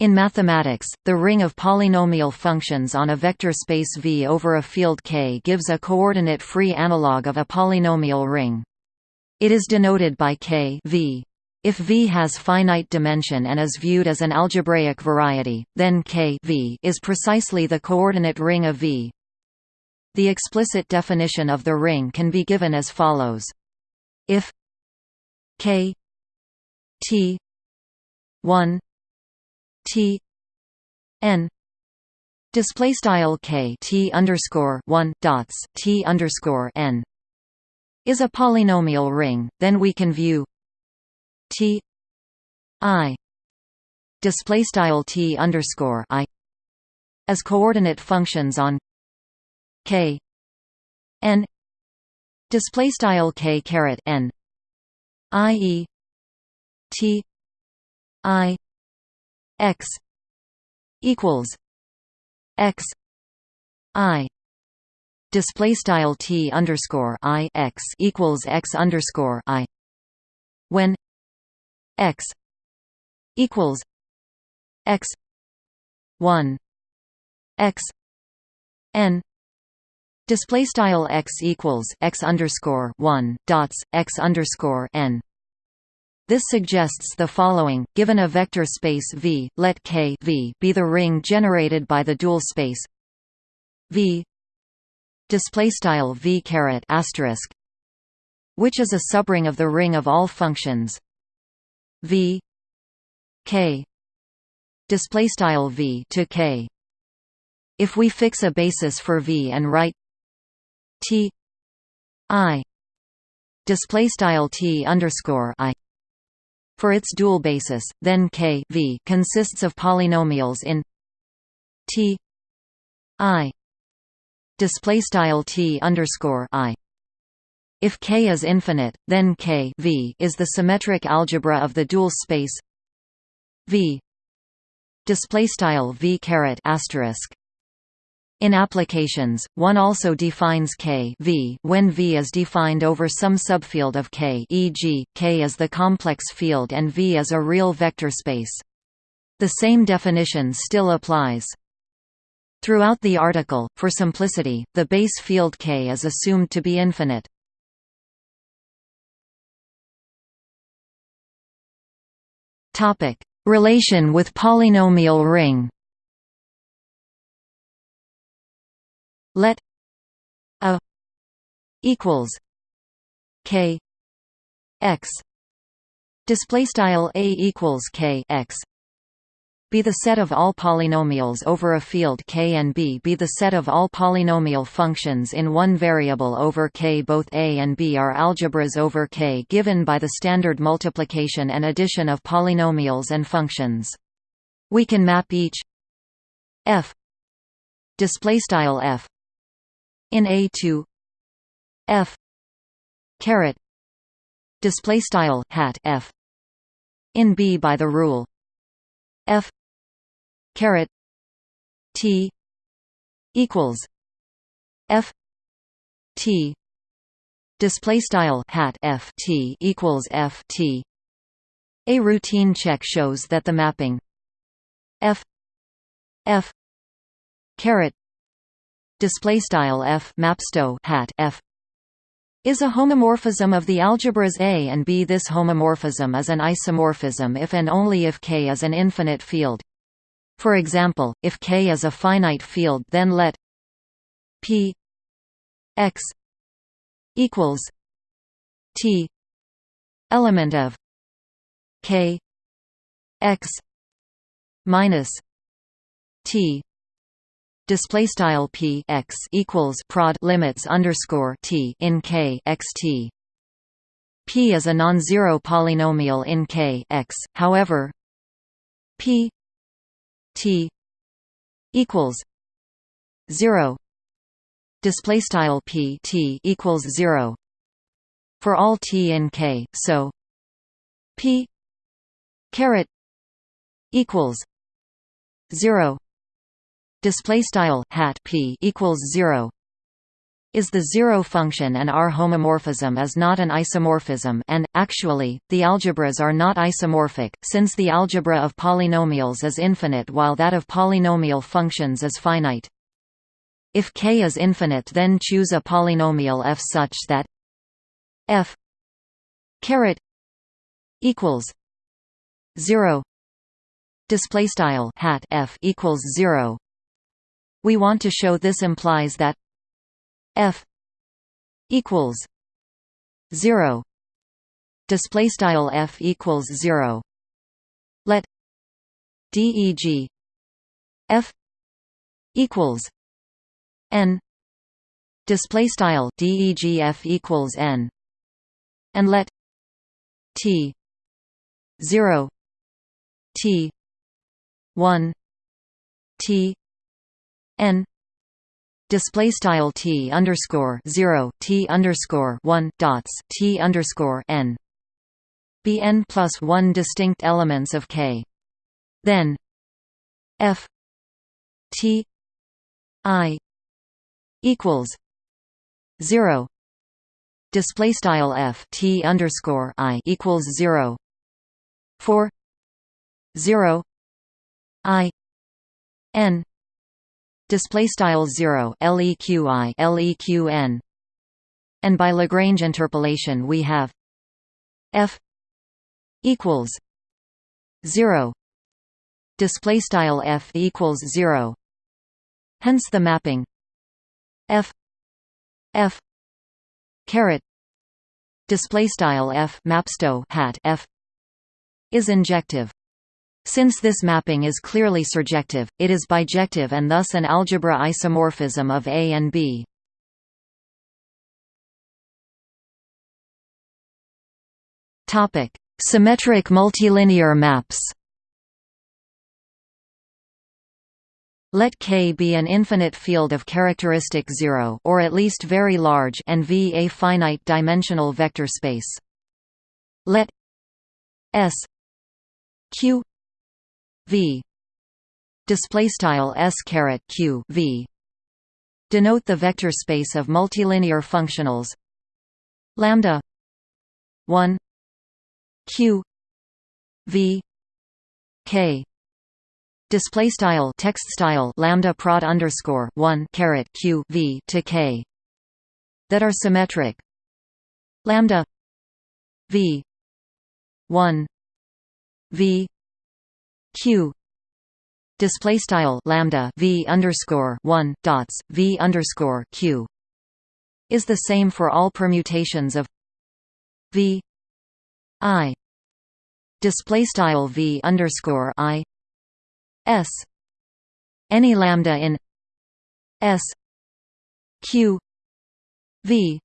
In mathematics, the ring of polynomial functions on a vector space V over a field K gives a coordinate-free analog of a polynomial ring. It is denoted by K v. If V has finite dimension and is viewed as an algebraic variety, then K v is precisely the coordinate ring of V. The explicit definition of the ring can be given as follows. If K T 1 T N display style K T underscore 1 dots T underscore N is a polynomial ring, then we can view T I display style T underscore I as coordinate functions on K N display style K caret N I E T I X equals X I display style T underscore I X equals X underscore I when x equals x 1 x n display style x equals x underscore 1 dots x underscore n this suggests the following: given a vector space V, let K v be the ring generated by the dual space V V which is a subring of the ring of all functions v k v to k. If we fix a basis for v and write t i t underscore i for its dual basis then k v consists of polynomials in t i display style t underscore i. If K is infinite, then K v is the symmetric algebra of the dual space V display style V caret asterisk in applications, one also defines K v when V is defined over some subfield of K e.g., K is the complex field and V is a real vector space. The same definition still applies. Throughout the article, for simplicity, the base field K is assumed to be infinite. Relation with polynomial ring. Let a equals k x. Display style a equals k x. Be the set of all polynomials over a field K and B. Be the set of all polynomial functions in one variable over K. Both A and B are algebras over K given by the standard multiplication and addition of polynomials and functions. We can map each f. Display style f in A to f. Caret. Display style hat f. In B by the rule. F. Caret. T. Equals. F. T. Display style hat F. T equals F. T. A routine check shows that the mapping F. F. Caret display style F mapsto hat F is a homomorphism of the algebras A and B. This homomorphism is an isomorphism if and only if K is an infinite field. For example, if K is a finite field then let P x equals T element of K x minus T display style p x equals prod limits underscore t in k x t. P is a non-zero polynomial in k x. However, p T equals zero display style P T equals zero for all T in K so P caret equals zero display style hat P equals zero is the zero function and R homomorphism is not an isomorphism and, actually, the algebras are not isomorphic, since the algebra of polynomials is infinite while that of polynomial functions is finite. If K is infinite then choose a polynomial f such that f caret equals 0 display style hat f equals 0 we want to show this implies that f equals 0 display style f equals 0 let deg f equals n. Display style degf equals n. And let t 0 t 1 t n display style t underscore 0 t underscore 1 dots t underscore n. Be n plus 1 distinct elements of k. Then f t i equals 0 display style f t underscore i equals 0 for 0 i n display style 0 leqi leqn and by lagrange interpolation we have f equals 0 display style f equals 0 hence the mapping f f caret display style f mapsto hat f is injective since this mapping is clearly surjective, it is bijective and thus an algebra isomorphism of A and B. Topic: Symmetric multilinear maps. Let K be an infinite field of characteristic 0 or at least very large and V a finite dimensional vector space. Let S Q v. Display style s caret q v. Denote the vector space of multilinear functionals. Lambda. 1 q v. K. Display style text style lambda prod underscore 1 caret q v to k. That are symmetric. Lambda. V. 1 v q. Display style lambda v underscore one dots v underscore q. Is the same for all permutations of v i. Display style v underscore i. S. Any lambda in s q v.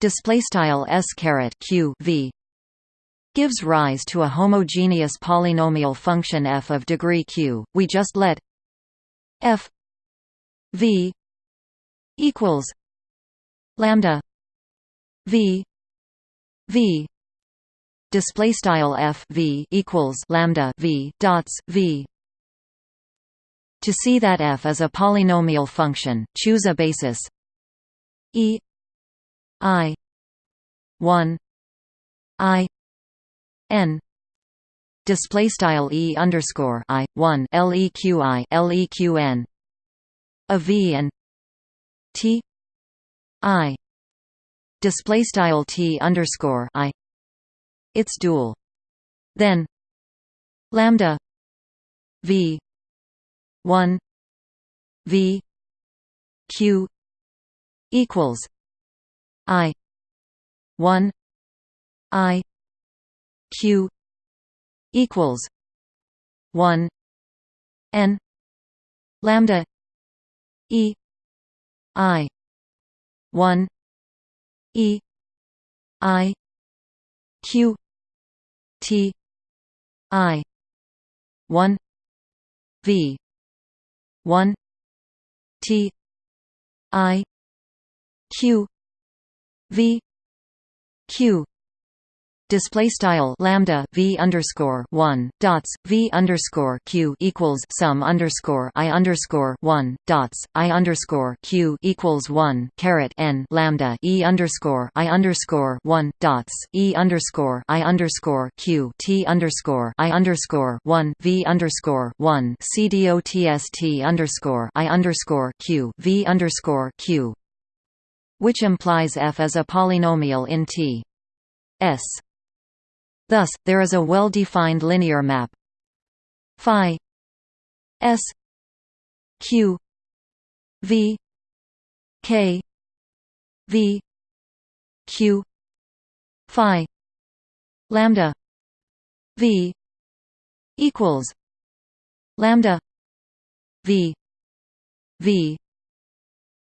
Display style s caret q v gives rise to a homogeneous polynomial function f of degree q. We just let f v equals lambda v v display style f v equals lambda v dots v to see that f is a polynomial function choose a basis e i 1 i n. Display style e underscore i one leqi leqn a v and t. I. Display style t underscore i. Its dual. Then lambda v 1 v q equals i 1 i q equals 1 n lambda e i 1 e i q t i 1 v 1 t i q v q display style lambda v underscore one dots v underscore q equals sum underscore i underscore one dots i underscore q equals one caret n lambda e underscore i underscore one dots e underscore i underscore q t underscore i underscore one v underscore one c dots t underscore i underscore q v underscore q which implies f is a polynomial in T. S Thus, there is a well-defined linear map. Phi s q v k v q phi lambda v equals lambda v v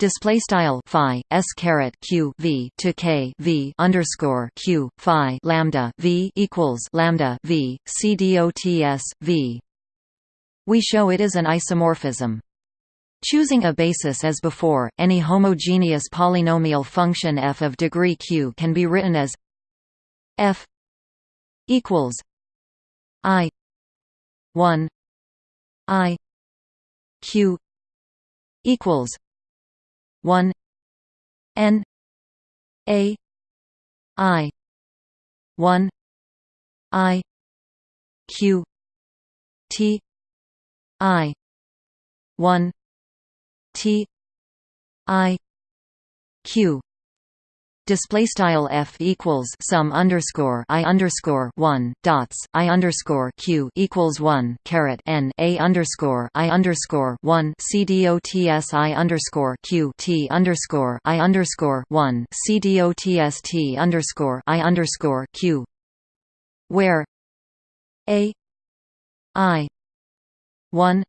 display style phi s caret q v to k v underscore q phi lambda v equals lambda v c dots v. We show it is an isomorphism. Choosing a basis as before, any homogeneous polynomial function f of degree q can be written as f equals i 1 i q equals 1 n a i 1 i q t i 1 t i q display style f equals sum underscore i underscore one dots i underscore q equals one caret n a underscore i underscore one c dots i underscore q t underscore i underscore one c dots t underscore i underscore q where a i one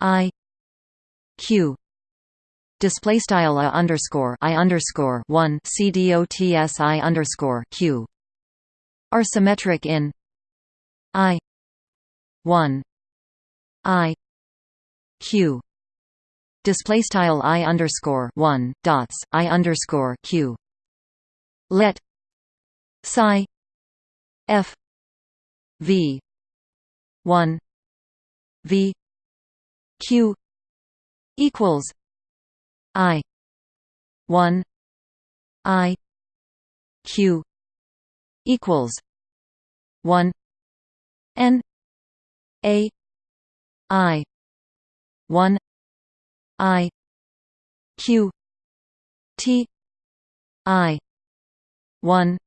i q display style a underscore i underscore one c dots i underscore q. Are symmetric in i one i q. Display style i underscore one dots i underscore q. Let psi f v one v q equals I. one. I. Q. equals one. N. A. I. one. I. Q. T. I. one.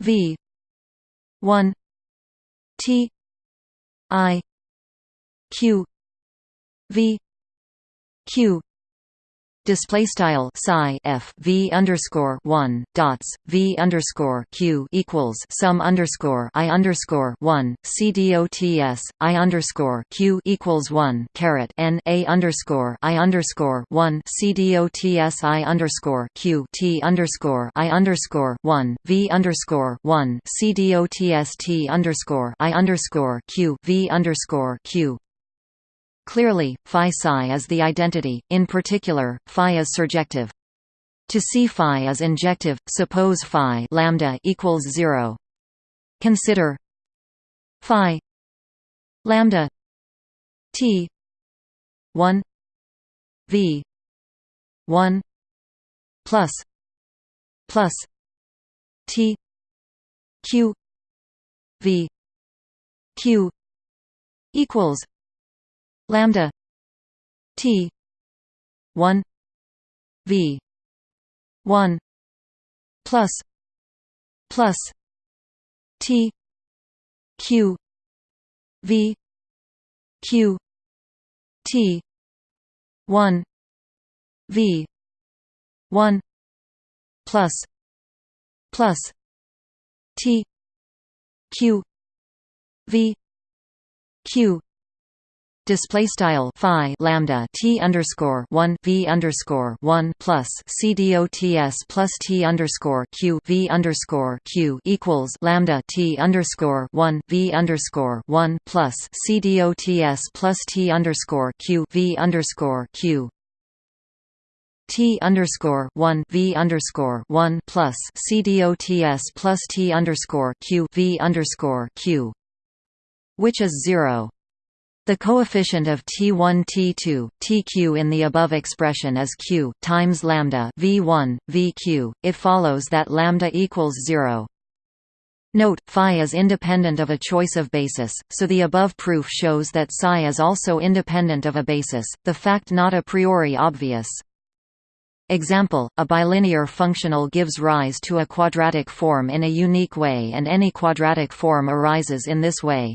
V. one. T. I. Q. V. Q display style psi f v underscore one dots v underscore q equals sum underscore i underscore one c dots i underscore q equals one caret n a underscore i underscore one c dots i underscore q t underscore i underscore one v underscore one c dots t underscore i underscore q v underscore q Clearly, phi psi is the identity, in particular, phi is surjective. To see phi as injective, suppose phi lambda equals 0. Consider phi lambda t 1 v 1 plus plus t q v q equals lambda t 1 v 1 plus plus t q v q t 1 v 1 plus plus t q v q display style phi lambda t underscore one v underscore one plus c dots plus t underscore q v underscore q equals lambda t underscore one v underscore one plus c dots plus t underscore q v underscore q T underscore one V underscore one plus C dots plus T underscore Q V underscore Q which is zero. The coefficient of T1 T2 Tq in the above expression is q times lambda V1 VQ. It follows that lambda equals 0. Note, phi is independent of a choice of basis, so the above proof shows that psi is also independent of a basis, the fact not a priori obvious. Example, a bilinear functional gives rise to a quadratic form in a unique way and any quadratic form arises in this way.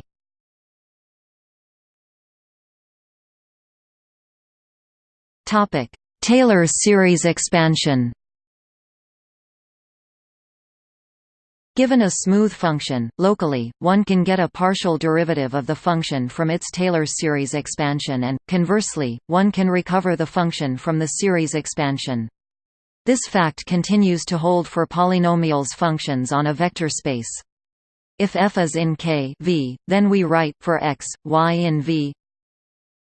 Topic: Taylor series expansion. Given a smooth function, locally, one can get a partial derivative of the function from its Taylor series expansion and, conversely, one can recover the function from the series expansion. This fact continues to hold for polynomials functions on a vector space. If f is in K v, then we write for x, y in V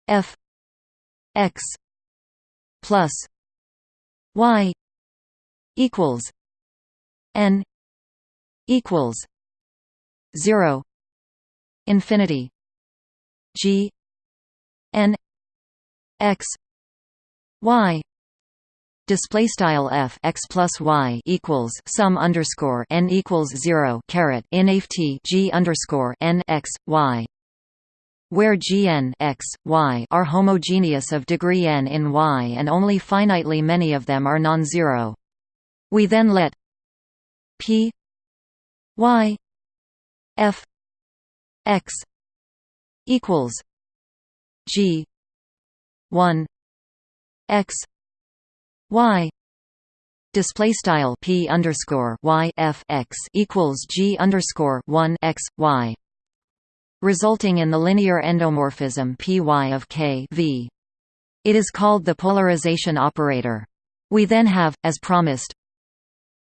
f x plus y equals n equals 0 infinity g n x y display style f x plus y equals sum underscore n equals zero caret in g underscore n x y where Gn x, y are homogeneous of degree n in Y and only finitely many of them are non-zero. We then let p y f x equals g 1 x y display style p underscore y f x equals g underscore 1 x y resulting in the linear endomorphism Py of K v. It is called the polarization operator. We then have, as promised,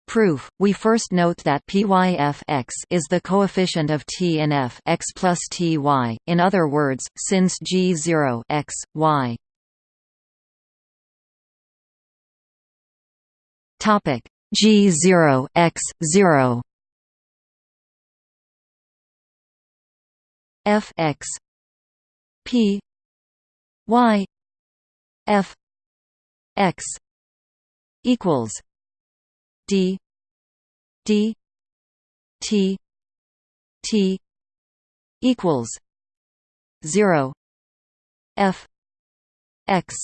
proof. We first note that PYF x is the coefficient of T in F x plus Ty. In other words, since G0 x, y. Topic G0 x 0 f x p y f x equals d d t t equals 0 f x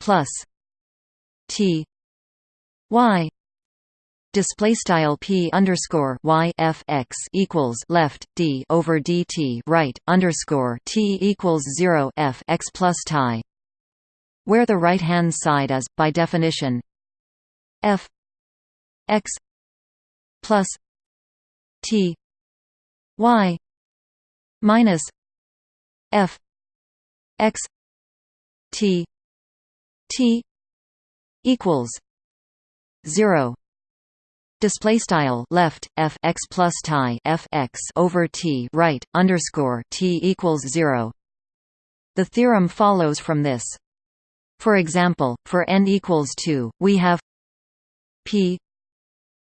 plus t y display style p underscore y f x equals left d over dt right underscore t equals zero f x plus tie, where the right hand side is by definition f x plus t y minus f x t t equals zero display style left f x plus tie f x over t right underscore t equals zero. The theorem follows from this. For example, for n equals two, we have p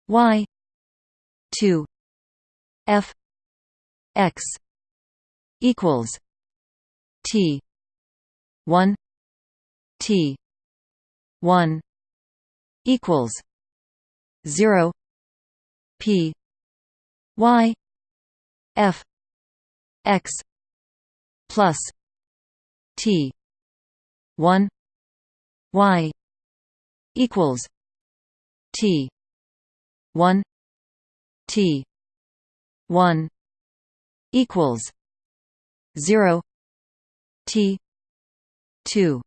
y two f x equals t one t one equals zero P. Y. F. X. Plus T. one Y. Equals T. one T. one equals zero T. two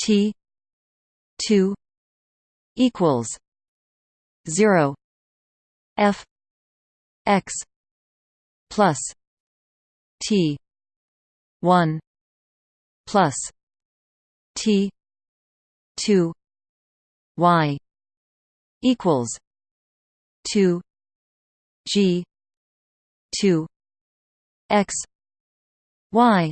T. two equals 0 f x plus t 1 plus t 2 y equals 2 g 2 x y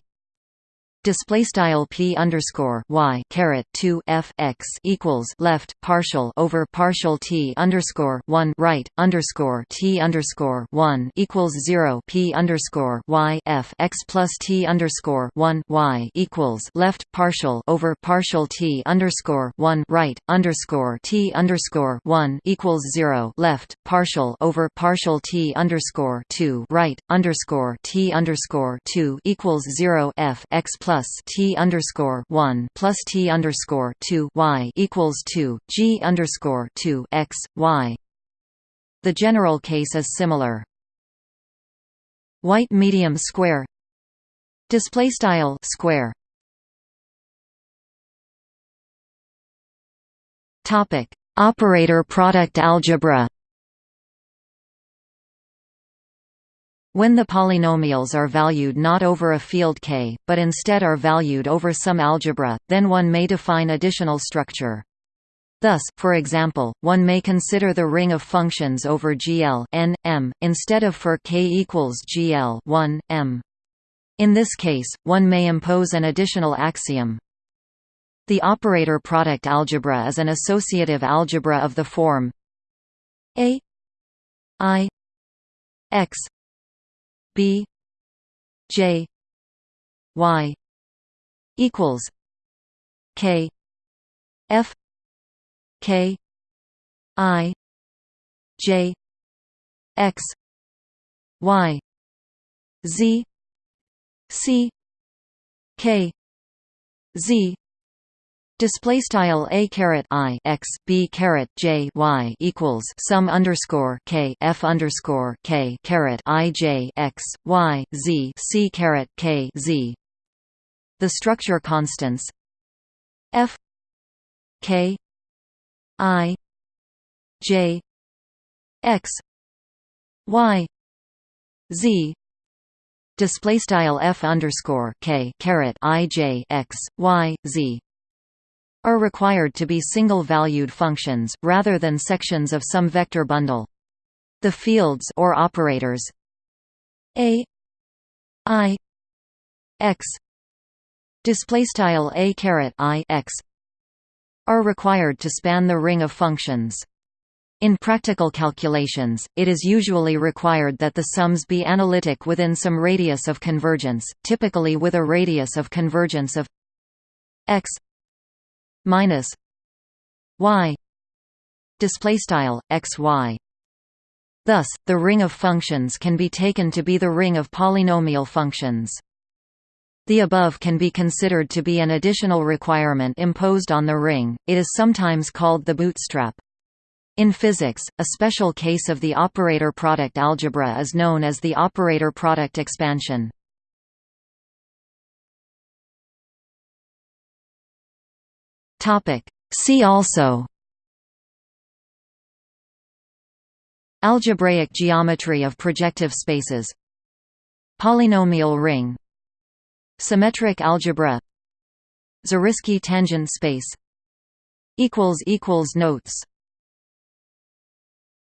display style p underscore y caret 2 f x equals left partial over partial t underscore 1 right underscore t underscore 1 equals 0 p underscore y f x plus t underscore 1 y equals left partial over partial t underscore 1 right underscore t underscore 1 equals 0 left partial over partial t underscore 2 right underscore t underscore 2 equals 0 f x plus plus T underscore one plus T underscore two Y equals two G underscore two X Y. The general case is similar. White medium square display style square topic operator product algebra When the polynomials are valued not over a field K, but instead are valued over some algebra, then one may define additional structure. Thus, for example, one may consider the ring of functions over GL n, m, instead of for k equals GL 1, m. In this case, one may impose an additional axiom. The operator product algebra is an associative algebra of the form a i x B J Y equals K F K I J X Y Z C K Z Display style a caret i x b caret j y equals sum underscore k f underscore k caret i j x y z c caret k z. The structure constants f k i j x y z display style f underscore k caret i j x y z are required to be single-valued functions, rather than sections of some vector bundle. The fields or operators a i x display a caret i x are required to span the ring of functions. In practical calculations, it is usually required that the sums be analytic within some radius of convergence, typically with a radius of convergence of x minus y display style xy. Thus the ring of functions can be taken to be the ring of polynomial functions. The above can be considered to be an additional requirement imposed on the ring it is sometimes called the bootstrap. In physics, a special case of the operator product algebra is known as the operator product expansion. Topic. See also. Algebraic geometry of projective spaces. Polynomial ring. Symmetric algebra. Zariski tangent space. Notes